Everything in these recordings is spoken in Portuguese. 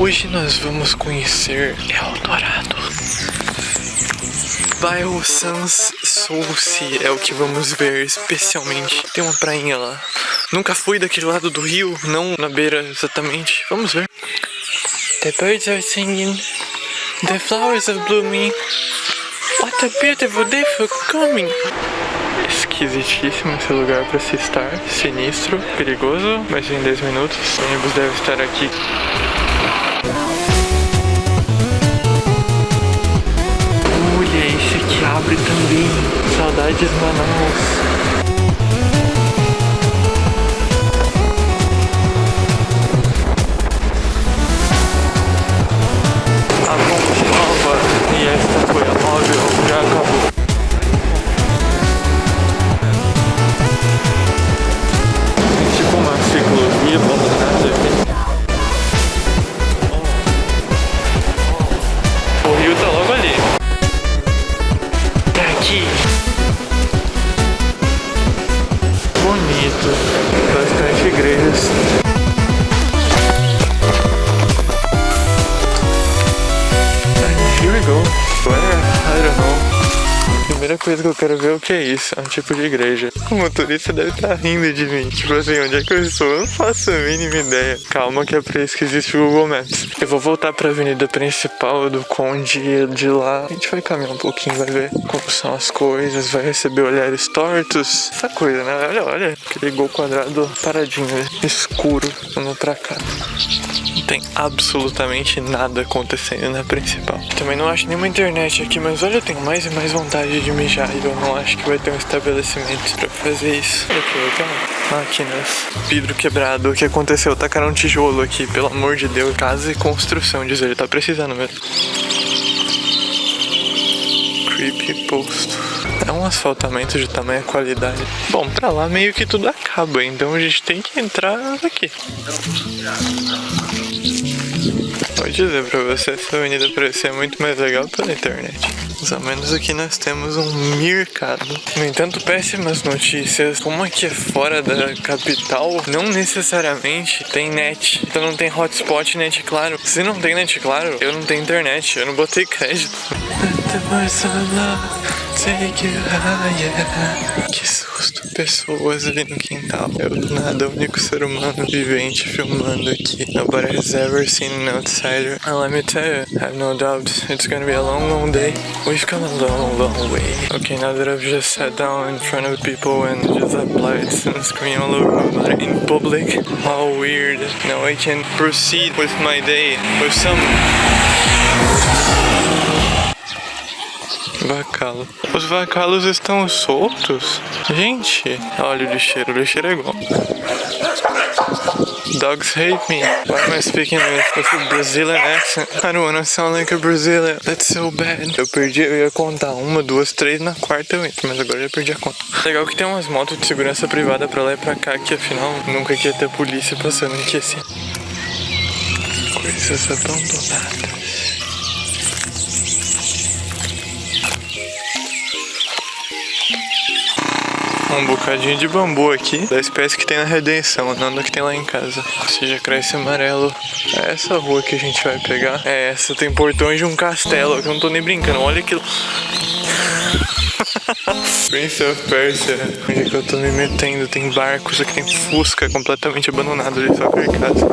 Hoje nós vamos conhecer Eldorado. Bairro Sans Souci é o que vamos ver especialmente. Tem uma prainha lá. Nunca fui daquele lado do rio, não na beira exatamente. Vamos ver. The birds are singing. The flowers are blooming. What a beautiful day for coming. Esquisitíssimo esse lugar para se estar. Sinistro, perigoso, mas em 10 minutos. O ônibus deve estar aqui. Olha, esse aqui abre também. Saudades Manaus. Bonito. Bastante igrejas. Here we go. Primeira coisa que eu quero ver é o que é isso. É um tipo de igreja. O motorista deve estar rindo de mim. Tipo assim, onde é que eu estou? Eu não faço a mínima ideia. Calma que é pra isso que existe o Google Maps. Eu vou voltar pra avenida principal do Conde e de lá a gente vai caminhar um pouquinho, vai ver como são as coisas, vai receber olhares tortos. Essa coisa, né? Olha, olha. Aquele gol quadrado paradinho, escuro. Vamos pra cá. Não tem absolutamente nada acontecendo na principal. Também não acho nenhuma internet aqui, mas olha, eu tenho mais e mais vontade de mijar e eu não acho que vai ter um estabelecimento pra fazer isso. Aqui, outra máquinas. Vidro quebrado. O que aconteceu? Tacaram um tijolo aqui, pelo amor de Deus. Casa e construção, diz ele. Tá precisando mesmo. Creepy posto. É um asfaltamento de tamanha qualidade. Bom, pra lá meio que tudo acaba, então a gente tem que entrar aqui. Vou dizer pra você, essa avenida parecia muito mais legal pela internet. Mais ou menos aqui nós temos um mercado. No entanto, péssimas notícias. Como aqui é fora da capital, não necessariamente tem net. Então não tem hotspot net claro. Se não tem net claro, eu não tenho internet. Eu não botei crédito. Que susto, pessoas ali no quintal. Eu do nada, o único ser humano vivente filmando aqui. Nobody has ever seen an outsider. And let me tell you, I have no doubt, it's gonna be a long, long day. We've come a long, long way. Okay, now that I've just sat down in front of people and just and scream all over my body in public, how weird. Now I can proceed with my day with some Os vacalos estão soltos? Gente, olha o lixeiro, o lixeiro é igual. Dogs hate me. Why am I speaking with, a Brazilian accent? I don't wanna sound like a Brazilian. That's so bad. Eu perdi, eu ia contar uma, duas, três, na quarta eu entro, mas agora eu já perdi a conta. Legal que tem umas motos de segurança privada pra lá e pra cá, que afinal nunca quer ter polícia passando aqui assim. Coisas abandonadas. Um bocadinho de bambu aqui, da espécie que tem na Redenção, não da que tem lá em casa. Seja, cresce amarelo. É essa rua que a gente vai pegar. É essa, tem portões de um castelo, que eu não tô nem brincando, olha aquilo. Prince of Persia, onde é que eu tô me metendo? Tem barcos, aqui tem Fusca completamente abandonado ali, só casa.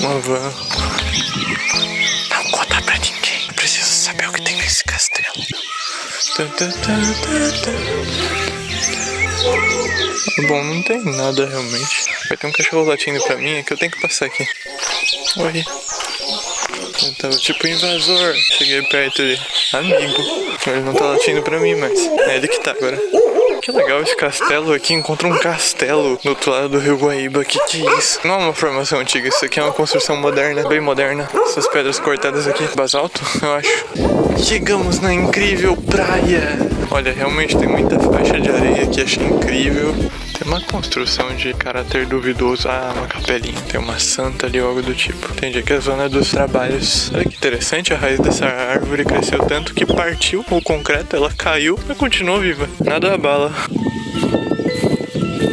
Uma van. Não conta pra ninguém, preciso saber o que tem nesse castelo. Tá, tá, tá. Bom, não tem nada realmente. Vai ter um cachorro latindo pra mim, é que eu tenho que passar aqui. Oi. Eu tava tipo invasor. Cheguei perto dele. Amigo. Ele não tá latindo pra mim, mas é ele que tá agora. Que legal esse castelo aqui. Encontra um castelo do outro lado do Rio Guaíba. Que que é isso? Não é uma formação antiga. Isso aqui é uma construção moderna, bem moderna. Essas pedras cortadas aqui. Basalto, eu acho. Chegamos na incrível praia. Olha, realmente tem muita faixa de areia aqui. Achei incrível. Tem uma construção de caráter duvidoso. Ah, uma capelinha. Tem uma santa ali ou algo do tipo. Entendi que é a zona dos trabalhos. Olha que interessante. A raiz dessa árvore cresceu tanto que partiu o concreto. Ela caiu, mas continuou viva. Nada abala.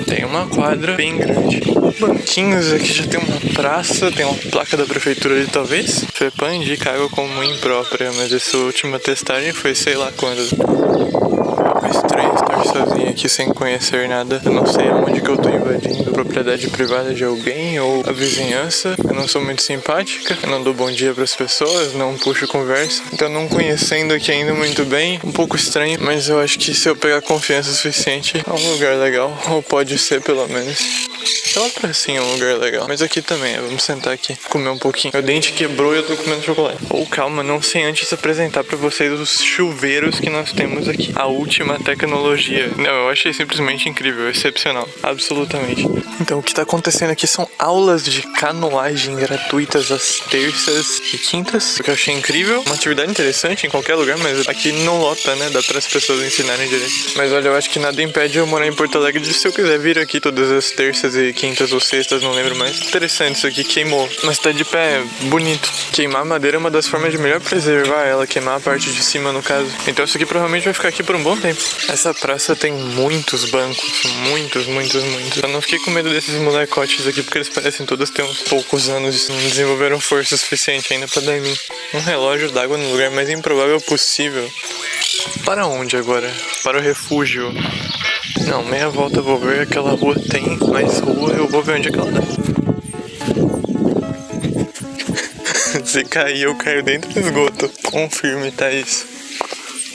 Tem uma quadra bem grande. banquinhos, aqui já tem uma praça, tem uma placa da prefeitura ali talvez. FEPAM indica água como imprópria, mas essa última testagem foi sei lá quando. Estranho estar sozinho aqui sem conhecer nada. Eu não sei aonde que eu tô invadindo. Propriedade privada de alguém ou a vizinhança. Eu não sou muito simpática. Eu não dou bom dia pras pessoas, não puxo conversa. Então não conhecendo aqui ainda muito bem, um pouco estranho. Mas eu acho que se eu pegar confiança suficiente, é um lugar legal. Ou pode ser pelo menos. Pracinha é um lugar legal. Mas aqui também, vamos sentar aqui, comer um pouquinho. Meu dente quebrou e eu tô comendo chocolate. Ou oh, calma, não sei antes apresentar pra vocês os chuveiros que nós temos aqui. A última tecnologia. Não, eu achei simplesmente incrível, excepcional. Absolutamente. Então, o que tá acontecendo aqui são aulas de canoagem gratuitas às terças e quintas. O que eu achei incrível. Uma atividade interessante em qualquer lugar, mas aqui não lota, né? Dá as pessoas ensinarem direito. Mas olha, eu acho que nada impede eu morar em Porto Alegre de se eu quiser vir aqui todas as terças e quintas ou sextas, não lembro mais. Interessante isso aqui, queimou. Mas tá de pé, bonito. Queimar madeira é uma das formas de melhor preservar ela, queimar a parte de cima no caso. Então isso aqui provavelmente vai ficar aqui por um bom tempo. Essa praça tem muitos bancos, muitos, muitos, muitos. Eu não fiquei com medo desses molecotes aqui, porque eles parecem todos ter uns poucos anos e não desenvolveram força suficiente ainda pra dar em mim. Um relógio d'água no lugar mais improvável possível. Para onde agora? Para o refúgio. Não, meia volta eu vou ver aquela rua tem mais rua, eu vou ver onde é que ela dá. Se cair, eu caio dentro do esgoto. Confirme, Thaís.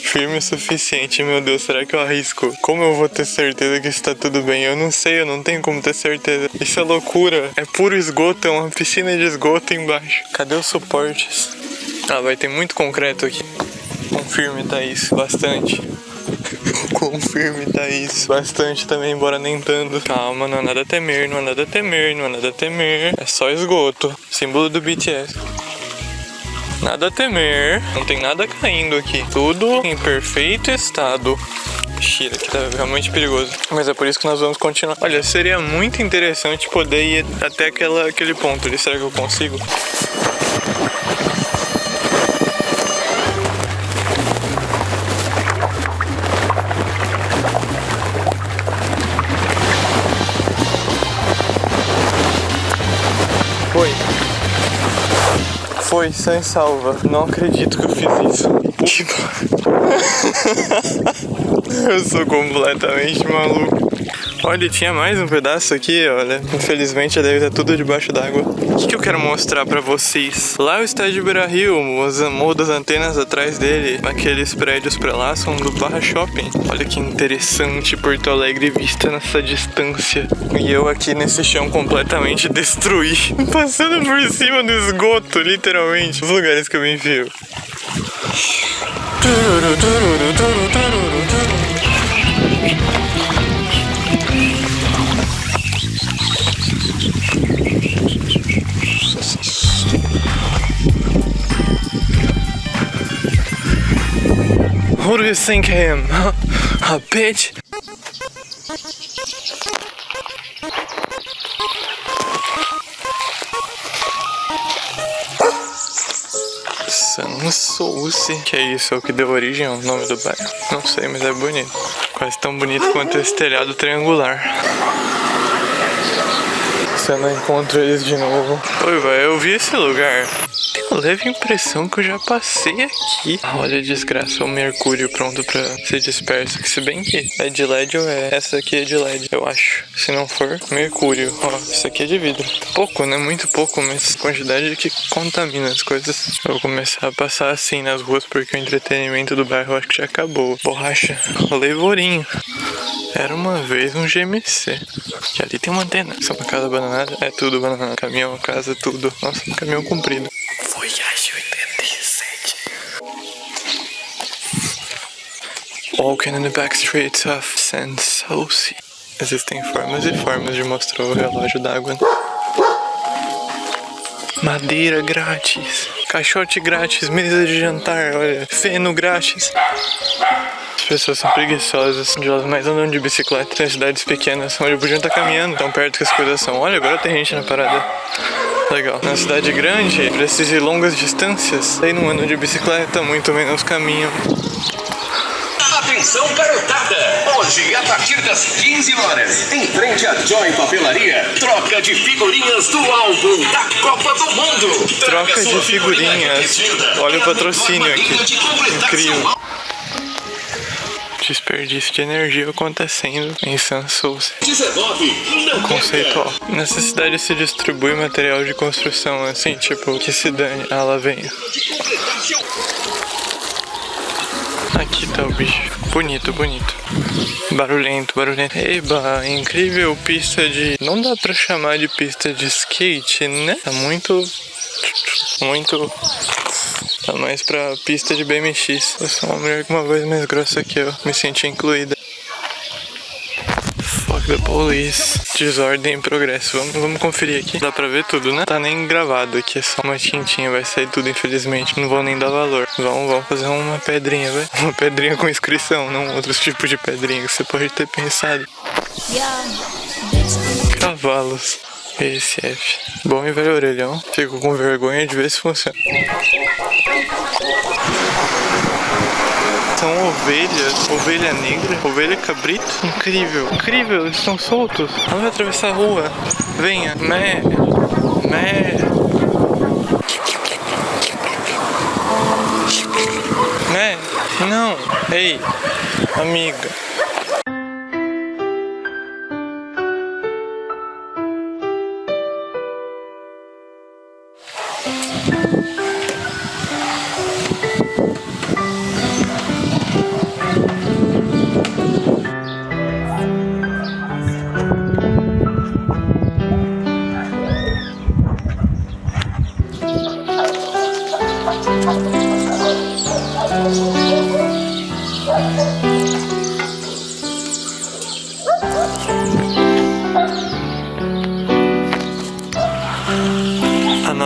Firme o suficiente, meu Deus, será que eu arrisco? Como eu vou ter certeza que está tudo bem? Eu não sei, eu não tenho como ter certeza. Isso é loucura. É puro esgoto, é uma piscina de esgoto embaixo. Cadê os suportes? Ah, vai ter muito concreto aqui. Confirme, Thaís, bastante. Confirme, Thaís. Bastante também, embora nem tanto. Calma, não é nada a temer, não é nada a temer, não é nada a temer. É só esgoto. Símbolo do BTS. Nada a temer. Não tem nada caindo aqui. Tudo em perfeito estado. Shira, que tá realmente perigoso. Mas é por isso que nós vamos continuar. Olha, seria muito interessante poder ir até aquela, aquele ponto ali. Será que eu consigo? Foi, sem salva. Não acredito que eu fiz isso. Tipo... eu sou completamente maluco. Olha, tinha mais um pedaço aqui, olha. Infelizmente deve estar tudo debaixo d'água. O que, eu quero mostrar pra vocês? Lá é o estádio Beira os das antenas atrás dele. Aqueles prédios pra lá são do Barra Shopping. Olha que interessante Porto Alegre vista nessa distância. E eu aqui nesse chão completamente destruído. Passando por cima do esgoto, literalmente. Os lugares que eu me enfio. Who do you think I am? A bitch? Sansouce. Que é isso? É o que deu origem ao nome do bairro? Não sei, mas é bonito. Quase tão bonito quanto esse telhado triangular. Se eu não encontro eles de novo. Oi, vai, eu vi esse lugar. Tenho leve impressão que eu já passei aqui. Olha a desgraça, o mercúrio pronto pra ser disperso. Que se bem que é de LED ou é essa aqui é de LED, eu acho. Se não for, mercúrio. Ó, isso aqui é de vidro. Pouco, né? Muito pouco, mas quantidade que contamina as coisas. Eu vou começar a passar assim nas ruas porque o entretenimento do bairro acho que já acabou. Borracha, leivorinho. Era uma vez um GMC. E ali tem uma antena. É uma casa abandonada? É tudo abandonado. Caminhão, casa, tudo. Nossa, um caminhão comprido. Walking in the back streets of Sanssouci. Existem formas e formas de mostrar o relógio d'água. Madeira grátis. Caixote grátis. Mesa de jantar. Olha. Feno grátis. As pessoas são preguiçosas, elas mais andam de bicicleta. Tem cidades pequenas onde podiam estar caminhando tão perto que as coisas são. Olha, agora tem gente na parada. Legal. Na cidade grande, precisa ir longas distâncias. Aí não andam de bicicleta, muito menos caminham. Atenção, garotada! Hoje, a partir das 15 horas, em frente à Joy Papelaria, troca de figurinhas do álbum da Copa do Mundo. Troca de figurinha figurinhas. Olha o patrocínio aqui. Incrível. Desperdício de energia acontecendo em San Souza. 19, não Conceitual. Nessa cidade se distribui material de construção, assim, tipo, que se dane. Ah, lá vem. Aqui tá o bicho. Bonito, bonito. Barulhento, barulhento. Eba, incrível pista de. Não dá pra chamar de pista de skate, né? Tá muito. Muito. Tá mais pra pista de BMX. Eu sou uma mulher com uma voz mais grossa que eu. Me senti incluída. The police. Desordem em progresso. Vamos, vamos conferir aqui. Dá pra ver tudo, né? Tá nem gravado aqui, é só uma tintinha. Vai sair tudo, infelizmente. Não vou nem dar valor. Vamos, vamos fazer uma pedrinha, vai. Uma pedrinha com inscrição, não outros tipos de pedrinha que você pode ter pensado. Cavalos. Esse F. Bom e velho orelhão. Fico com vergonha de ver se funciona. São ovelhas, ovelha negra, ovelha cabrito. Incrível, incrível, eles estão soltos. Vai atravessar a rua. Venha, mé, mé. Mé, não, ei, amiga.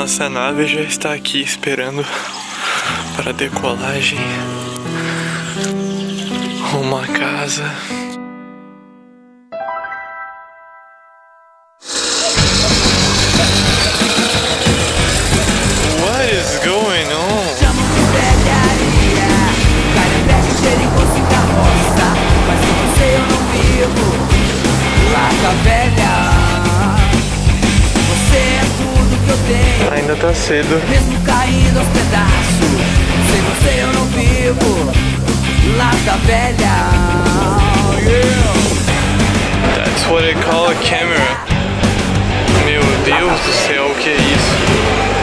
Nossa nave já está aqui esperando para decolagem à casa. Tá cedo. Mesmo caindo aos pedaços Sem você eu não vivo Lata velha yeah. That's what they call a camera. Meu Deus do céu, o que é isso?